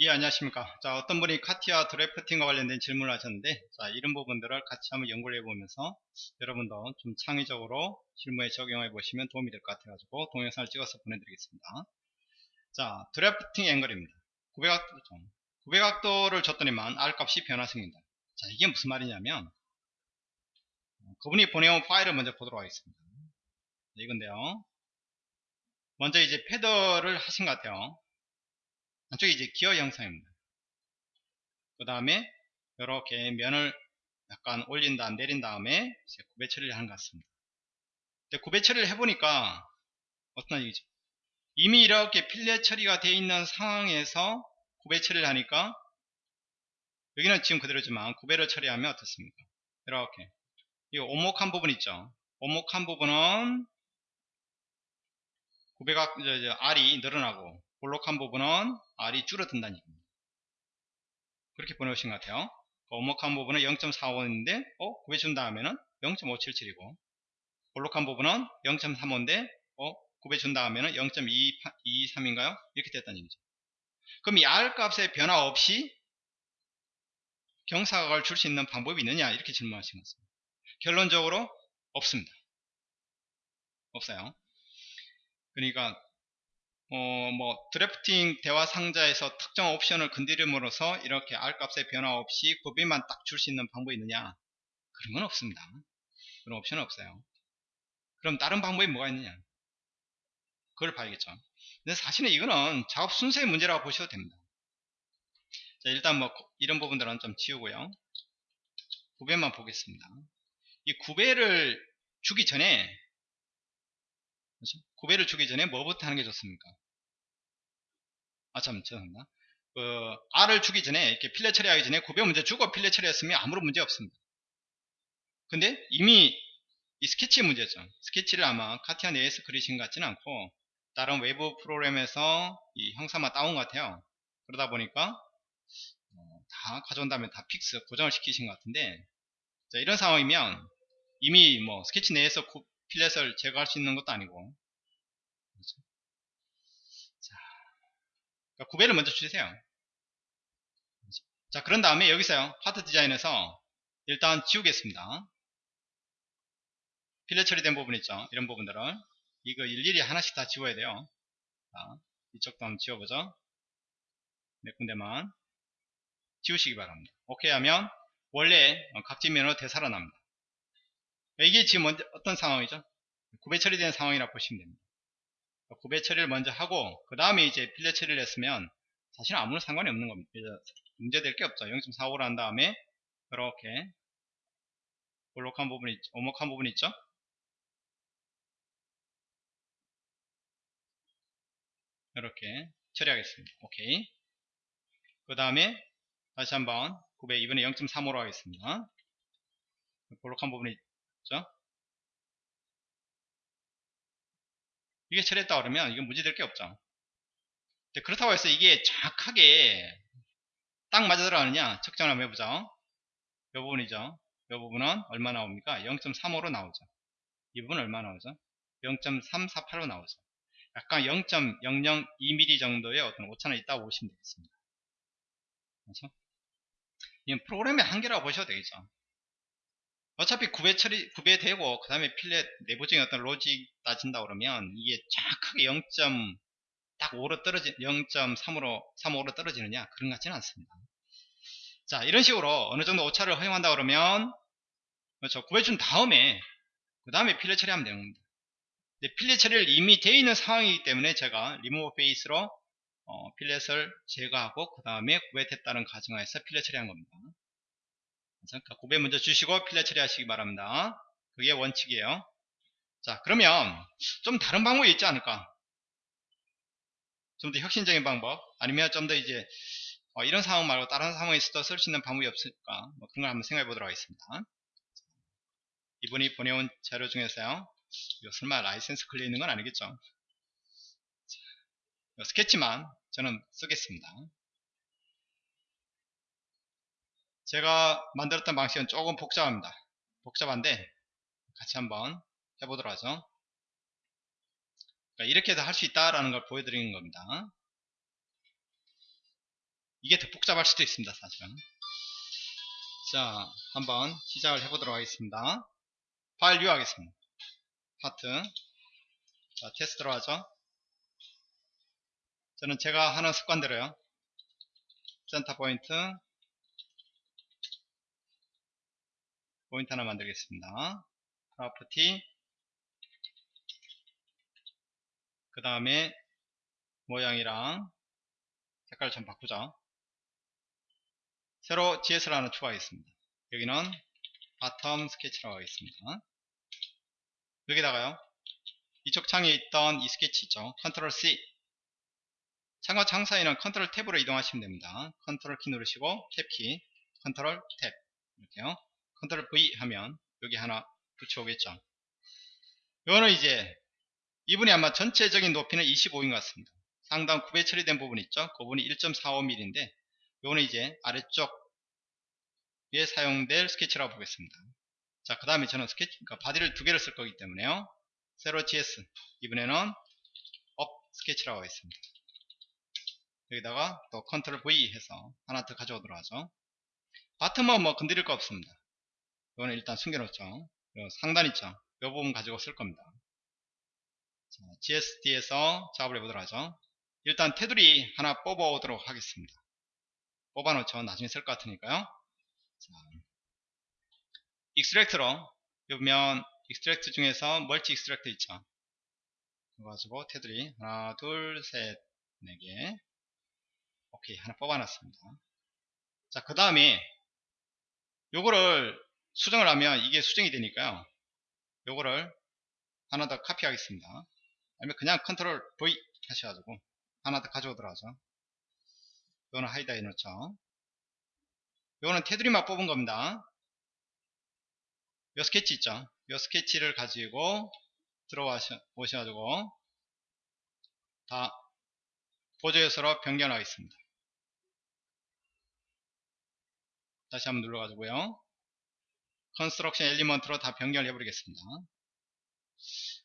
예 안녕하십니까. 자 어떤 분이 카티아 드래프팅과 관련된 질문을 하셨는데 자 이런 부분들을 같이 한번 연구를 해보면서 여러분도 좀 창의적으로 실무에 적용해 보시면 도움이 될 것 같아 가지고 동영상을 찍어서 보내드리겠습니다. 자 드래프팅 앵글입니다. 900각도 900각도를 줬더니만 R 값이 변화생긴다. 자 이게 무슨 말이냐면 그분이 보내온 파일을 먼저 보도록 하겠습니다. 이건데요. 먼저 이제 패더를 하신 것 같아요 안쪽에 이제 기어 형상입니다. 그 다음에 이렇게 면을 약간 올린 다음 내린 다음에 구배 처리를 하는 것 같습니다. 근데 구배 처리를 해보니까 어떤 얘기죠? 이미 이렇게 필렛 처리가 되어 있는 상황에서 구배 처리를 하니까 여기는 지금 그대로지만 구배를 처리하면 어떻습니까? 이렇게 이 오목한 부분 있죠? 오목한 부분은 구배가 R이 늘어나고 볼록한 부분은 R이 줄어든다는 얘기입니다. 그렇게 보내오신 것 같아요. 오목한 부분은 0.45인데 어? 구해준 다음에는 0.577이고 볼록한 부분은 0.35인데 어? 구해준 다음에는 0.223인가요? 이렇게 됐다는 얘기죠. 그럼 이 R 값의 변화 없이 경사각을 줄 수 있는 방법이 있느냐 이렇게 질문하신 것입니다. 결론적으로 없습니다. 없어요. 그러니까 어, 뭐 드래프팅 대화 상자에서 특정 옵션을 건드림으로써 이렇게 R 값의 변화 없이 구비만 딱 줄 수 있는 방법이 있느냐? 그런 건 없습니다. 그런 옵션은 없어요. 그럼 다른 방법이 뭐가 있느냐? 그걸 봐야겠죠. 근데 사실은 이거는 작업 순서의 문제라고 보셔도 됩니다. 자 일단 뭐 이런 부분들은 좀 지우고요. 구배만 보겠습니다. 이 구배를 주기 전에 그렇죠? 구배를 주기 전에 뭐부터 하는 게 좋습니까? 아, 참, 죄송합니다. 그, R을 주기 전에, 이렇게 필렛 처리하기 전에 구배 먼저 주고 필렛 처리했으면 아무런 문제 없습니다. 근데 이미 이 스케치 문제죠. 스케치를 아마 카티아 내에서 그리신 것 같지는 않고, 다른 외부 프로그램에서 이 형상만 따온 것 같아요. 그러다 보니까, 어, 다 가져온 다음에 다 fix, 고정을 시키신 것 같은데, 자, 이런 상황이면, 이미 뭐 스케치 내에서 fillet을 제거할 수 있는 것도 아니고. 그렇죠? 자, 그러니까 구배를 먼저 주세요. 그렇죠? 자 그런 다음에 여기서요. Part Design에서 일단 지우겠습니다. 필렛 처리된 부분 있죠? 이런 부분들을. 이거 일일이 하나씩 다 지워야 돼요. 자, 이쪽도 한번 지워보죠. 몇 군데만. 지우시기 바랍니다. 오케이 하면 원래 각지면으로 되살아납니다 이게 지금 어떤 상황이죠? 구배 처리된 상황이라고 보시면 됩니다. 구배 처리를 먼저 하고 그 다음에 이제 필렛 처리를 했으면 사실 아무런 상관이 없는 겁니다. 문제될 게 없죠. 0.45를 한 다음에 이렇게 볼록한 부분 있죠. 오목한 부분 있죠. 이렇게 처리하겠습니다. 오케이. 그 다음에 다시 한번 900 이번에 0.35로 하겠습니다. 볼록한 부분이 그죠? 이게 처리했다 그러면 이건 문제될 게 없죠. 그렇다고 해서 이게 정확하게 딱 맞아 들어가느냐 측정을 한번 해보죠. 이 부분이죠. 이 부분은 얼마 나옵니까? 0.35로 나오죠. 이 부분은 얼마 나오죠? 0.348로 나오죠. 약간 0.002mm 정도의 어떤 오차는 있다고 보시면 되겠습니다. 그렇죠? 이건 프로그램의 한계라고 보셔도 되겠죠. 어차피 구배 처리 구배되고 그 다음에 필렛 내부적인 어떤 로직 따진다 그러면 이게 정확하게 0. 딱 5로 떨어지 0.3으로 35로 떨어지느냐 그런 것 같지는 않습니다. 자 이런 식으로 어느 정도 오차를 허용한다 그러면 그렇죠 구배준 다음에 그 다음에 fillet 처리하면 되는 겁니다. 근데 fillet 처리를 이미 되어 있는 상황이기 때문에 제가 리모브 베이스로 어, fillet을 제거하고 그 다음에 구배됐다는 가정하에서 fillet 처리한 겁니다. 그러니까 구배 먼저 주시고 fillet 처리하시기 바랍니다. 그게 원칙이에요. 자 그러면 좀 다른 방법이 있지 않을까? 좀 더 혁신적인 방법 아니면 좀 더 이제 어, 이런 상황 말고 다른 상황에서도 쓸 수 있는 방법이 없을까? 뭐 그런 걸 한번 생각해 보도록 하겠습니다. 이분이 보내온 자료 중에서요. 이거 설마 라이센스 걸려 있는 건 아니겠죠? 스케치만 저는 쓰겠습니다. 제가 만들었던 방식은 조금 복잡합니다. 복잡한데 같이 한번 해보도록 하죠. 그러니까 이렇게 해서 할 수 있다라는 걸 보여드리는 겁니다. 이게 더 복잡할 수도 있습니다 사실은. 자 한번 시작을 해보도록 하겠습니다. 파일 류 하겠습니다. 파트. 자 테스트로 하죠. 저는 제가 하는 습관대로요. center point point 하나 만들겠습니다. property. 그 다음에 모양이랑 색깔 좀 바꾸자. 새로 GS를 하나 추가하겠습니다. 여기는 bottom 스케치라고 하겠습니다. 여기다가요. 이쪽 창에 있던 이 스케치 있죠? control C. 창과 창 사이는 control tab으로 이동하시면 됩니다. 컨트롤 키 누르시고 탭 키 control tab. 이렇게요 control V 하면 여기 하나 붙여오겠죠 이거는 이제 이분이 아마 전체적인 높이는 25인 것 같습니다. 상단 구배 처리된 부분 있죠? 그 부분이 1.45mm인데 요거는 이제 아래쪽에 사용될 스케치라고 보겠습니다. 자, 그 다음에 저는 스케치, 그러니까 body를 두 개를 쓸 거기 때문에요. 새로 GS 이번에는 up 스케치라고 하겠습니다. 여기다가 또 control V 해서 하나 더 가져오도록 하죠. bottom은 뭐 건드릴 거 없습니다. 이거는 일단 숨겨놓죠. 상단 있죠. 이 부분 가지고 쓸 겁니다. 자, GSD에서 작업을 해보도록 하죠. 일단 테두리 하나 뽑아오도록 하겠습니다. 뽑아놓죠. 나중에 쓸 것 같으니까요. 자, extract로 보면 extract 중에서 multi extract 있죠. 그래가지고 테두리 하나 둘 셋 네 개 오케이 하나 뽑아놨습니다. 자 그 다음에 요거를 수정을 하면 이게 수정이 되니까요. 요거를 하나 더 카피하겠습니다. 아니면 그냥 control V 하셔가지고 하나 더 가져오도록 하죠. 이거는 hide해 놓죠. 이거는 테두리만 뽑은 겁니다. 이 스케치 있죠. 이 스케치를 가지고 들어와 오셔가지고 다 보조 요소로 변경하겠습니다. 다시 한번 눌러가지고요. construction element로 다 변경을 해버리겠습니다.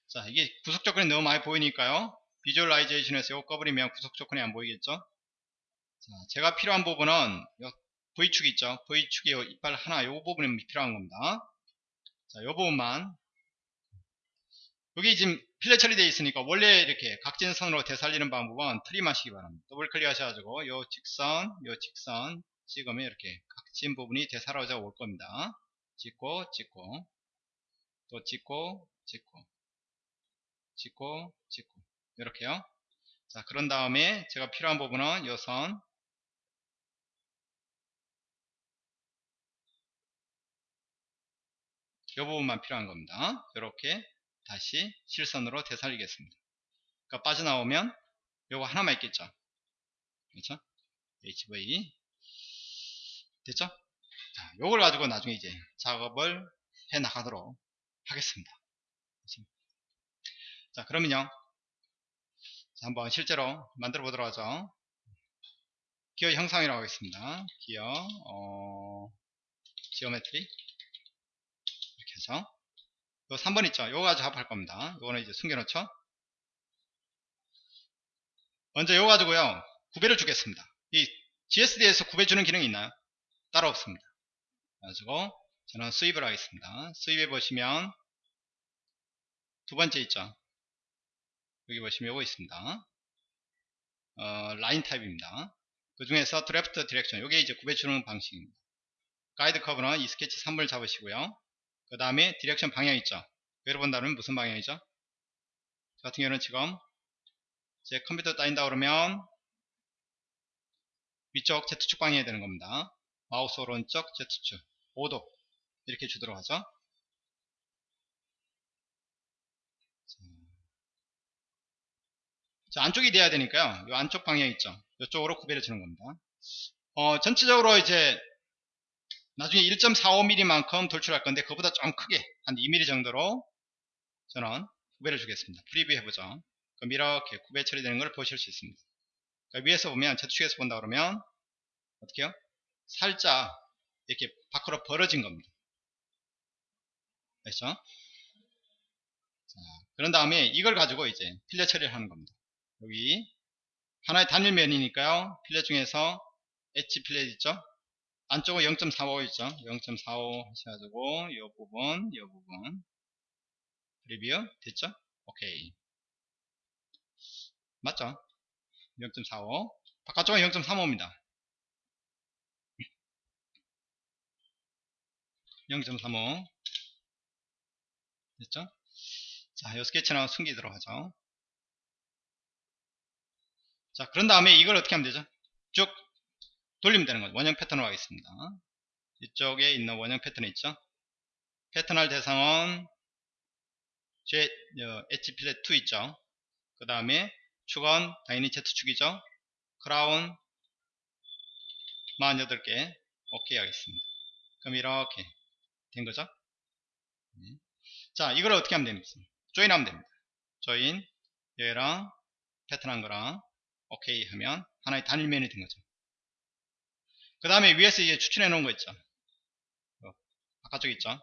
자 이게 구속 조건이 너무 많이 보이니까요. visualization에서 이거 꺼버리면 구속 조건이 안 보이겠죠? 자, 제가 필요한 부분은 V축 있죠? V축의 이빨 하나 이 부분이 필요한 겁니다. 자 이 부분만. 여기 지금 필렛 처리되어 있으니까 원래 이렇게 각진선으로 되살리는 방법은 트림 하시기 바랍니다. 더블 클릭 하셔가지고 요 직선 요 직선 찍으면 이렇게 각진 부분이 되살아져 올 겁니다 찍고 찍고. 또 찍고 찍고. 찍고 찍고. 이렇게요. 자 그런 다음에 제가 필요한 부분은 요선 이 부분만 필요한 겁니다. 이렇게 다시 실선으로 되살리겠습니다. 그러니까 빠져나오면 요거 하나만 있겠죠? 그렇죠? HV 됐죠 자 요걸 가지고 나중에 이제 작업을 해 나가도록 하겠습니다. 자 그러면요. 자, 한번 실제로 만들어 보도록 하죠. 기어 형상이라고 하겠습니다. 기어 어, geometry. 이렇게 해서. 요 3번 있죠? 요거 가지고 합할 겁니다. 요거는 이제 숨겨놓죠? 먼저 요거 가지고요. 구배를 주겠습니다. 이 GSD에서 구배 주는 기능이 있나요? 따로 없습니다 가지고 저는 sweep을 하겠습니다 sweep해 보시면 두 번째 있죠 여기 보시면 요거 있습니다. 어, line type입니다. 그 중에서 draft direction 요게 이제 구배 주는 방식입니다. guide curve는 이 스케치 3번을 잡으시고요. 그 다음에 direction 방향 있죠. 여러분다면 무슨 방향이죠? 저 같은 경우는 지금 제 컴퓨터 따인다 그러면 위쪽 Z축 방향이 되는 겁니다. 마우스 오른쪽 Z축 5도 이렇게 주도록 하죠. 자, 안쪽이 돼야 되니까요. 이 안쪽 방향 있죠. 이쪽으로 구별해 주는 겁니다. 어, 전체적으로 이제 나중에 1.45mm만큼 돌출할 건데 그보다 좀 크게 한 2mm 정도로 저는 구별해 주겠습니다. 프리뷰 해보죠. 그럼 이렇게 구별 처리되는 걸 보실 수 있습니다. 그러니까 위에서 보면 저축에서 본다 그러면 어떻게요? 살짝 이렇게 밖으로 벌어진 겁니다. 됐죠? 자, 그런 다음에 이걸 가지고 이제 필러 처리를 하는 겁니다. 여기 하나의 단일 면이니까요. 필렛 중에서 엣지 필렛 있죠? 안쪽은 0.45 있죠? 0.45 하셔가지고 이 부분, 이 부분 리뷰 됐죠? 오케이 맞죠? 0.45 바깥쪽은 0.35입니다 0.35 됐죠? 자, 이 스케치는 숨기도록 하죠. 자, 그런 다음에 이걸 어떻게 하면 되죠? 쭉 돌리면 되는 거죠. 원형 패턴으로 하겠습니다. 이쪽에 있는 원형 패턴 있죠? 패턴할 대상은 제 엣지 필렛 2 있죠? 그 다음에 축은 당연히 Z축이죠? 크라운 48개 오케이 하겠습니다. 그럼 이렇게 된 거죠? 네. 자, 이걸 어떻게 하면 됩니까? 조인 하면 됩니다. 조인, 얘랑 패턴한 거랑 오케이 하면 하나의 단일면이 된 거죠. 그 다음에 위에서 이게 추천해 놓은 거 있죠. 어, 바깥쪽 있죠.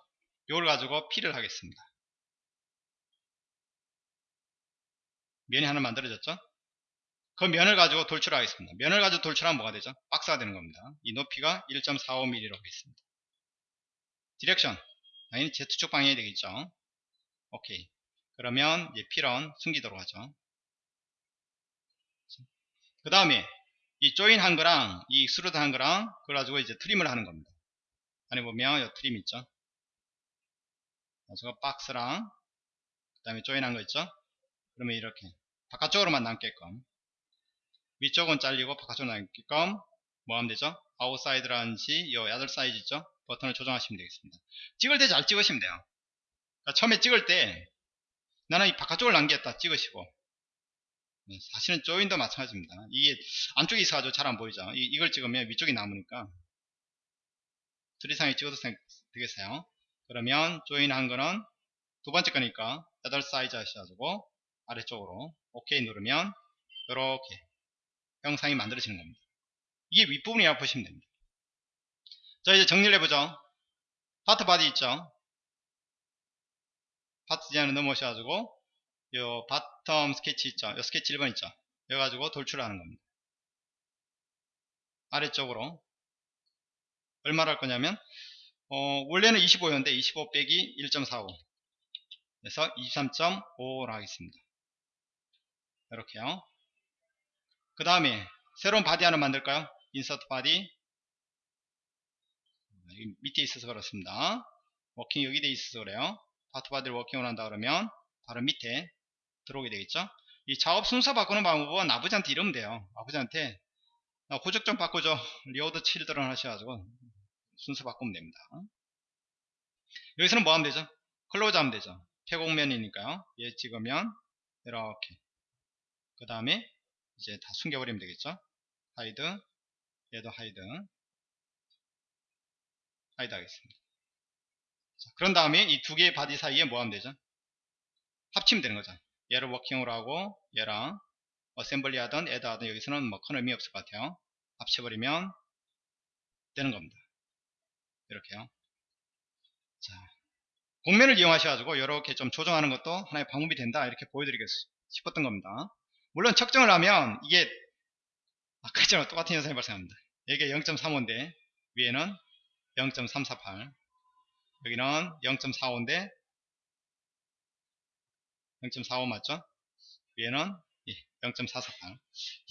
이걸 가지고 fill을 하겠습니다. 면이 하나 만들어졌죠. 그 면을 가지고 돌출하겠습니다. 면을 가지고 돌출하면 뭐가 되죠? 박스가 되는 겁니다. 이 높이가 1.45mm로 하겠습니다. direction 당연히 Z축 방향이 되겠죠. 오케이. 그러면 이제 fill은 숨기도록 하죠. 그 다음에 이 join 한 거랑 이 extrude 한 거랑 그걸 가지고 이제 trim을 하는 겁니다. 안에 보면 이 trim 있죠. 그래서 박스랑 그 다음에 join 한 거 있죠. 그러면 이렇게 바깥쪽으로만 남게끔 위쪽은 잘리고 바깥쪽으로 남게끔 뭐 하면 되죠? outside라든지 이 other side 있죠? 버튼을 조정하시면 되겠습니다. 찍을 때 잘 찍으시면 돼요. 그러니까 처음에 찍을 때 나는 이 바깥쪽을 남겼다 찍으시고 네, 사실은 join도 마찬가지입니다. 이게 안쪽에 있어가지고 잘 안 보이죠. 이, 걸 찍으면 위쪽이 남으니까 트리상에 찍어도 되겠어요. 그러면 join 한 거는 두 번째 거니까 8 사이즈 하셔가지고 아래쪽으로 OK 누르면 이렇게 형상이 만들어지는 겁니다. 이게 윗부분이라고 보시면 됩니다. 자 이제 정리를 해보죠. part body 있죠. part design을 넘어오셔가지고 요 bottom 스케치 있죠? 요 스케치 1번 있죠? 여기 가지고 돌출을 하는 겁니다. 아래쪽으로. 얼마를 할 거냐면 어, 원래는 25였는데 25 빼기 1.45 그래서 23.5로 하겠습니다. 이렇게요. 그 다음에 새로운 body 하나 만들까요 insert body. 밑에 있어서 그렇습니다. working 여기 돼 있어서 그래요. part body를 working을 한다 그러면 바로 밑에 들어오게 되겠죠? 이 작업 순서 바꾸는 방법은 아버지한테 이러면 돼요. 아버지한테 호적 좀 바꾸죠. reorder children 하셔가지고 순서 바꾸면 됩니다. 여기서는 뭐 하면 되죠? close 하면 되죠. 폐곡면이니까요. 얘 찍으면 이렇게. 그 다음에 이제 다 숨겨버리면 되겠죠? hide 얘도 hide hide 하겠습니다. 자, 그런 다음에 이 두 개의 body 사이에 뭐 하면 되죠? 합치면 되는 거죠 얘를 working으로 하고 얘랑 assemble 하든 add 하든 여기서는 뭐 큰 의미 없을 것 같아요. 합쳐버리면 되는 겁니다. 이렇게요. 자 공면을 이용하셔가지고 이렇게 좀 조정하는 것도 하나의 방법이 된다. 이렇게 보여드리고 싶었던 겁니다. 물론 측정을 하면 이게 아까 전에 똑같은 현상이 발생합니다 여기가 0.35인데 위에는 0.348 여기는 0.45인데 0.45 맞죠? 위에는 0.448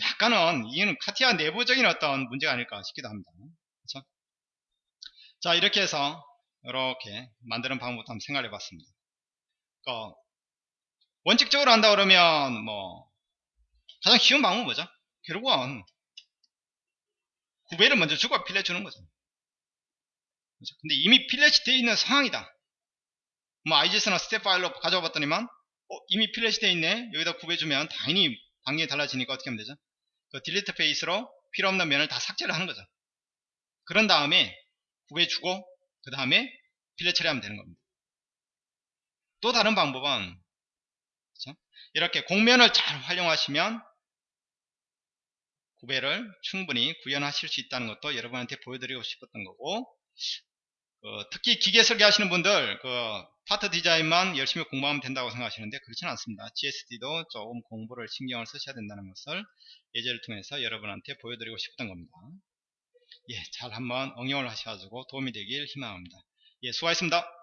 약간은 이는 카티아 내부적인 어떤 문제가 아닐까 싶기도 합니다 그렇죠? 자 이렇게 해서 이렇게 만드는 방법도 한번 생각해 봤습니다 그러니까 원칙적으로 한다 그러면 뭐 가장 쉬운 방법은 뭐죠? 결국은 구배를 먼저 주고 fillet 주는 거죠. 그렇죠? 근데 이미 fillet이 되어 있는 상황이다. 뭐 IGS나 STEP 파일로 가져와 봤더니만 어, 이미 fillet이 되어 있네. 여기다 구배 주면 당연히 방향이 달라지니까 어떻게 하면 되죠? 그 delete face로 필요 없는 면을 다 삭제를 하는 거죠. 그런 다음에 구해주고 그 다음에 필렛 처리하면 되는 겁니다. 또 다른 방법은 그렇죠? 이렇게 공면을 잘 활용하시면 구배를 충분히 구현하실 수 있다는 것도 여러분한테 보여드리고 싶었던 거고 어, 특히 기계 설계하시는 분들 그 파트 디자인만 열심히 공부하면 된다고 생각하시는데 그렇지는 않습니다. GSD도 조금 공부를 신경을 쓰셔야 된다는 것을 예제를 통해서 여러분한테 보여드리고 싶었던 겁니다. 예, 잘 한번 응용을 하셔가지고 도움이 되길 희망합니다. 예, 수고하셨습니다.